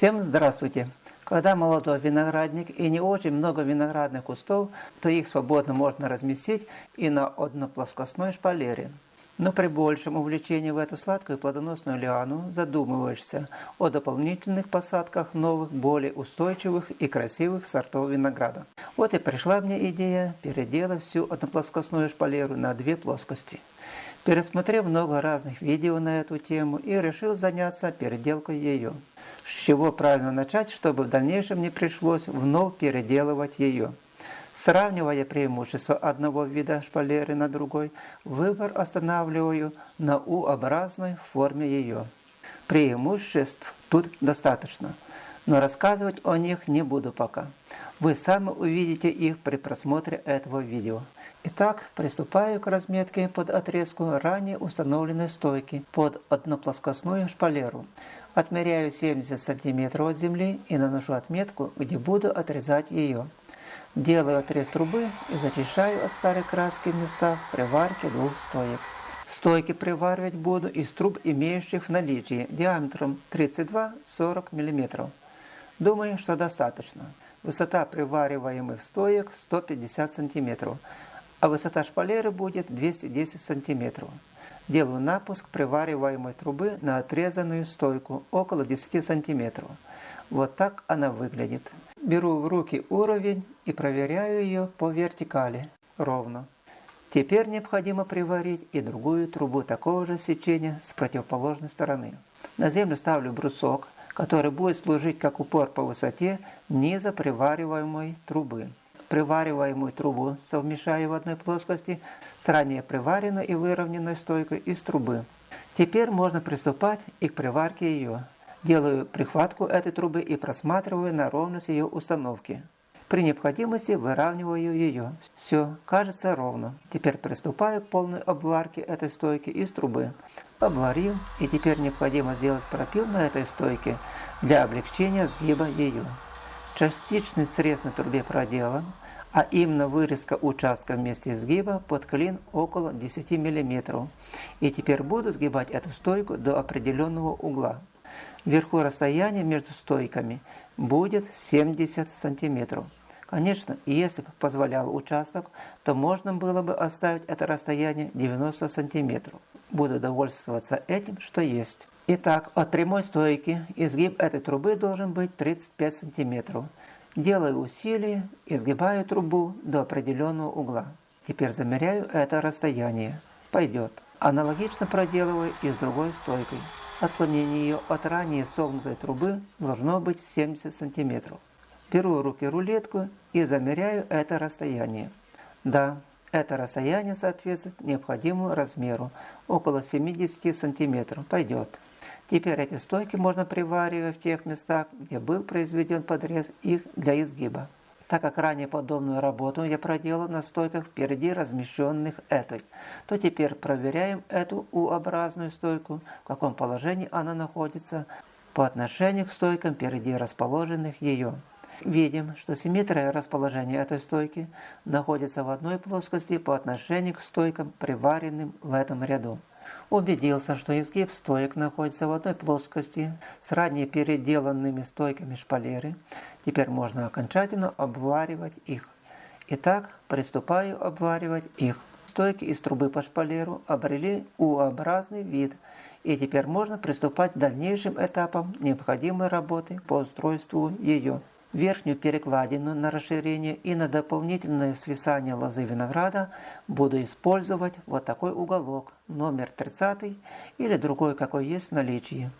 Всем здравствуйте! Когда молодой виноградник и не очень много виноградных кустов, то их свободно можно разместить и на одноплоскостной шпалере. Но при большем увлечении в эту сладкую плодоносную лиану задумываешься о дополнительных посадках новых, более устойчивых и красивых сортов винограда. Вот и пришла мне идея переделать всю одноплоскостную шпалеру на две плоскости. Пересмотрев много разных видео на эту тему и решил заняться переделкой ее. С чего правильно начать, чтобы в дальнейшем не пришлось вновь переделывать ее. Сравнивая преимущества одного вида шпалеры на другой, выбор останавливаю на U-образной форме ее. Преимуществ тут достаточно, но рассказывать о них не буду пока. Вы сами увидите их при просмотре этого видео. Итак, приступаю к разметке под отрезку ранее установленной стойки под одноплоскостную шпалеру. Отмеряю 70 см от земли и наношу отметку, где буду отрезать ее. Делаю отрез трубы и зачищаю от старой краски места приварки двух стоек. Стойки приваривать буду из труб, имеющих в наличии диаметром 32-40 мм. Думаю, что достаточно. Высота привариваемых стоек 150 см, а высота шпалеры будет 210 см. Делаю напуск привариваемой трубы на отрезанную стойку около 10 см. Вот так она выглядит. Беру в руки уровень и проверяю ее по вертикали ровно. Теперь необходимо приварить и другую трубу такого же сечения с противоположной стороны. На землю ставлю брусок, который будет служить как упор по высоте низа привариваемой трубы привариваемую трубу совмещаю в одной плоскости с ранее приваренной и выровненной стойкой из трубы. Теперь можно приступать и к приварке ее. Делаю прихватку этой трубы и просматриваю на ровность ее установки. При необходимости выравниваю ее. Все, кажется ровно. Теперь приступаю к полной обварке этой стойки из трубы. Обварил, и теперь необходимо сделать пропил на этой стойке для облегчения сгиба ее. Частичный срез на трубе проделан, а именно вырезка участка вместе сгиба под клин около 10 мм. И теперь буду сгибать эту стойку до определенного угла. Вверху расстояние между стойками будет 70 см. Конечно, если бы позволял участок, то можно было бы оставить это расстояние 90 см. Буду довольствоваться этим, что есть. Итак, от прямой стойки изгиб этой трубы должен быть 35 см. Делаю усилие, изгибаю трубу до определенного угла. Теперь замеряю это расстояние. Пойдет. Аналогично проделываю и с другой стойкой. Отклонение ее от ранее согнутой трубы должно быть 70 см. Беру в руки рулетку и замеряю это расстояние. Да, это расстояние соответствует необходимому размеру, около 70 см. Пойдет. Теперь эти стойки можно приваривать в тех местах, где был произведен подрез их для изгиба. Так как ранее подобную работу я проделал на стойках впереди размещенных этой, то теперь проверяем эту U-образную стойку, в каком положении она находится по отношению к стойкам впереди расположенных ее. Видим, что симметрия расположения этой стойки находится в одной плоскости по отношению к стойкам, приваренным в этом ряду. Убедился, что изгиб стоек находится в одной плоскости с ранее переделанными стойками шпалеры. Теперь можно окончательно обваривать их. Итак, приступаю обваривать их. Стойки из трубы по шпалеру обрели U-образный вид, и теперь можно приступать к дальнейшим этапам необходимой работы по устройству ее верхнюю перекладину на расширение и на дополнительное свисание лозы винограда буду использовать вот такой уголок, номер 30 или другой, какой есть в наличии.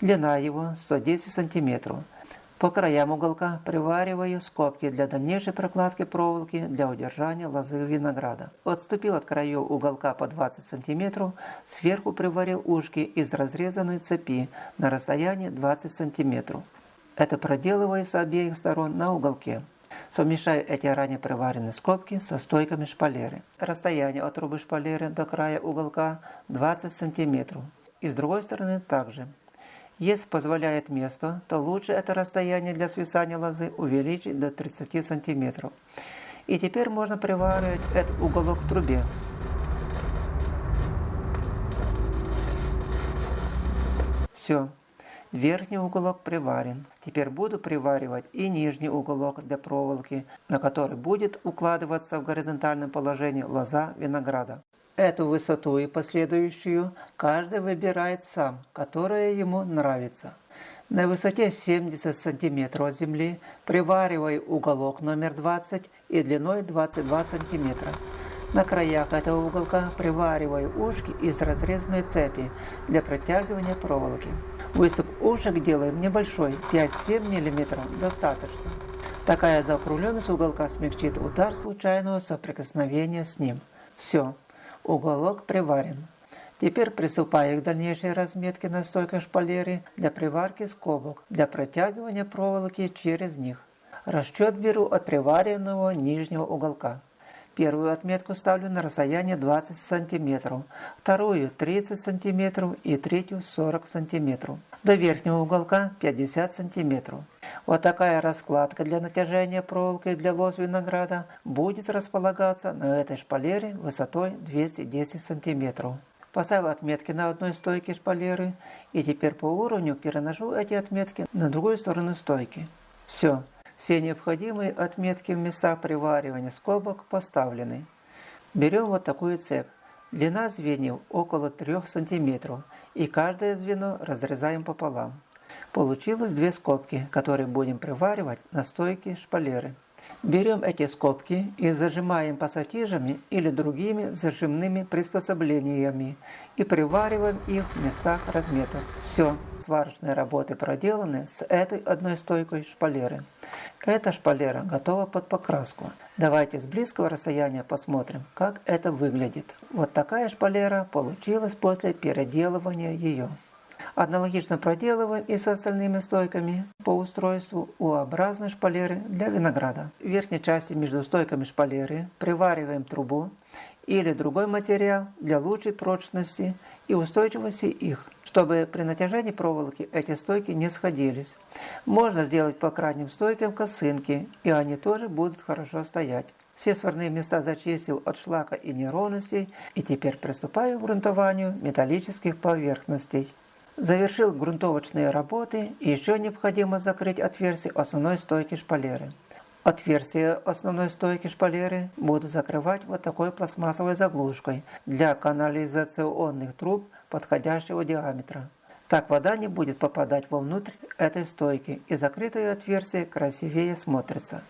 Длина его 110 см. По краям уголка привариваю скобки для дальнейшей прокладки проволоки для удержания лозы винограда. Отступил от краев уголка по 20 см, сверху приварил ушки из разрезанной цепи на расстоянии 20 см. Это проделываю с обеих сторон на уголке. Совмещаю эти ранее приваренные скобки со стойками шпалеры. Расстояние от трубы шпалеры до края уголка 20 см. И с другой стороны также. Если позволяет место, то лучше это расстояние для свисания лозы увеличить до 30 см. И теперь можно приваривать этот уголок в трубе. Все. Верхний уголок приварен. Теперь буду приваривать и нижний уголок для проволоки, на который будет укладываться в горизонтальном положении лоза винограда. Эту высоту и последующую каждый выбирает сам, которая ему нравится. На высоте 70 см от земли приваривай уголок номер 20 и длиной 22 см. На краях этого уголка привариваю ушки из разрезанной цепи для протягивания проволоки. Выступ ушек делаем небольшой, 5-7 мм достаточно. Такая закругленность уголка смягчит удар случайного соприкосновения с ним. Все, уголок приварен. Теперь приступаю к дальнейшей разметке на стойкой шпалеры для приварки скобок, для протягивания проволоки через них. Расчет беру от приваренного нижнего уголка. Первую отметку ставлю на расстояние 20 см, вторую 30 см и третью 40 см. До верхнего уголка 50 см. Вот такая раскладка для натяжения проволоки для лоз винограда будет располагаться на этой шпалере высотой 210 см. Поставил отметки на одной стойке шпалеры и теперь по уровню переношу эти отметки на другую сторону стойки. Все. Все необходимые отметки в местах приваривания скобок поставлены. Берем вот такую цепь. Длина звеньев около 3 см, и каждое звено разрезаем пополам. Получилось две скобки, которые будем приваривать на стойке шпалеры. Берем эти скобки и зажимаем пассатижами или другими зажимными приспособлениями и привариваем их в местах разметок. Все, сварочные работы проделаны с этой одной стойкой шпалеры. Эта шпалера готова под покраску. Давайте с близкого расстояния посмотрим, как это выглядит. Вот такая шпалера получилась после переделывания ее. Аналогично проделываем и с остальными стойками по устройству U-образной шпалеры для винограда. В верхней части между стойками шпалеры привариваем трубу или другой материал для лучшей прочности и устойчивости их, чтобы при натяжении проволоки эти стойки не сходились. Можно сделать по крайним стойкам косынки, и они тоже будут хорошо стоять. Все сварные места зачистил от шлака и неровностей, и теперь приступаю к грунтованию металлических поверхностей. Завершил грунтовочные работы и еще необходимо закрыть отверстие основной стойки шпалеры. Отверстие основной стойки шпалеры буду закрывать вот такой пластмассовой заглушкой для канализационных труб подходящего диаметра. Так вода не будет попадать вовнутрь этой стойки и закрытое отверстие красивее смотрится.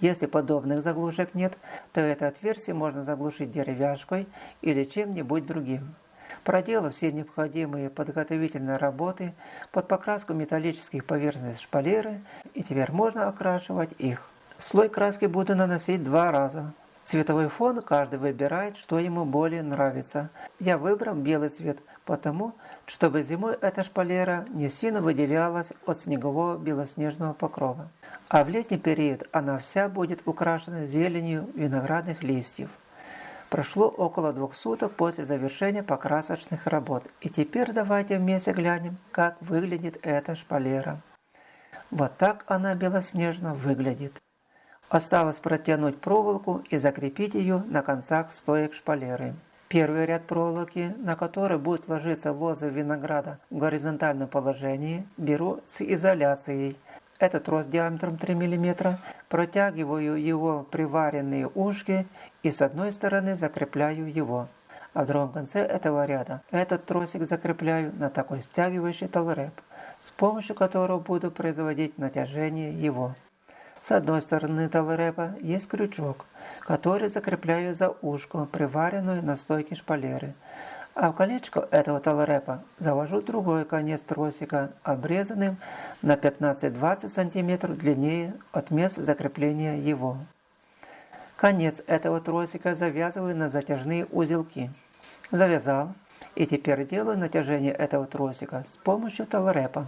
Если подобных заглушек нет, то это отверстие можно заглушить деревяшкой или чем-нибудь другим. Проделав все необходимые подготовительные работы под покраску металлических поверхностей шпалеры, и теперь можно окрашивать их. Слой краски буду наносить два раза. Цветовой фон каждый выбирает, что ему более нравится. Я выбрал белый цвет, потому, чтобы зимой эта шпалера не сильно выделялась от снегового белоснежного покрова. А в летний период она вся будет украшена зеленью виноградных листьев. Прошло около двух суток после завершения покрасочных работ. И теперь давайте вместе глянем, как выглядит эта шпалера. Вот так она белоснежно выглядит. Осталось протянуть проволоку и закрепить ее на концах стоек шпалеры. Первый ряд проволоки, на который будет ложиться лоза винограда в горизонтальном положении, беру с изоляцией. Это трос диаметром 3 мм, протягиваю его приваренные ушки и с одной стороны закрепляю его. А в другом конце этого ряда этот тросик закрепляю на такой стягивающий толреп, с помощью которого буду производить натяжение его. С одной стороны талрепа есть крючок, который закрепляю за ушко, приваренную на стойке шпалеры. А в колечко этого талрепа завожу другой конец тросика, обрезанным на 15-20 см длиннее от места закрепления его. Конец этого тросика завязываю на затяжные узелки. Завязал, и теперь делаю натяжение этого тросика с помощью талрепа.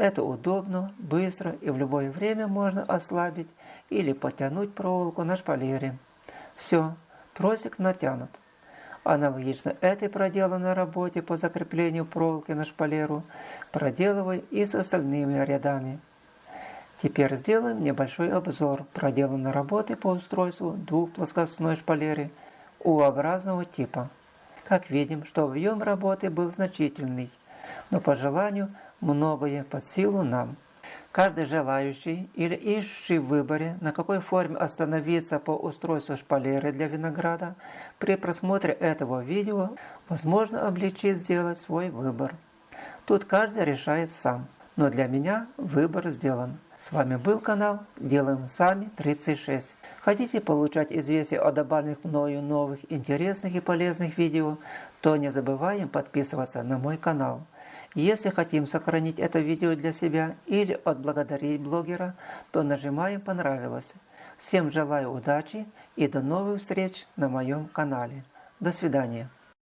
Это удобно, быстро и в любое время можно ослабить или потянуть проволоку на шпалере. Все, тросик натянут. Аналогично этой проделанной работе по закреплению проволоки на шпалеру проделывай и с остальными рядами. Теперь сделаем небольшой обзор проделанной работы по устройству двухплоскостной шпалеры U-образного типа. Как видим, что объем работы был значительный, но по желанию многое под силу нам. Каждый желающий или ищущий в выборе, на какой форме остановиться по устройству шпалеры для винограда, при просмотре этого видео возможно облегчить сделать свой выбор. Тут каждый решает сам, но для меня выбор сделан. С вами был канал Делаем Сами 36. Хотите получать известия о добавленных мною новых интересных и полезных видео, то не забываем подписываться на мой канал. Если хотим сохранить это видео для себя или отблагодарить блогера, то нажимаем «Понравилось». Всем желаю удачи и до новых встреч на моем канале. До свидания.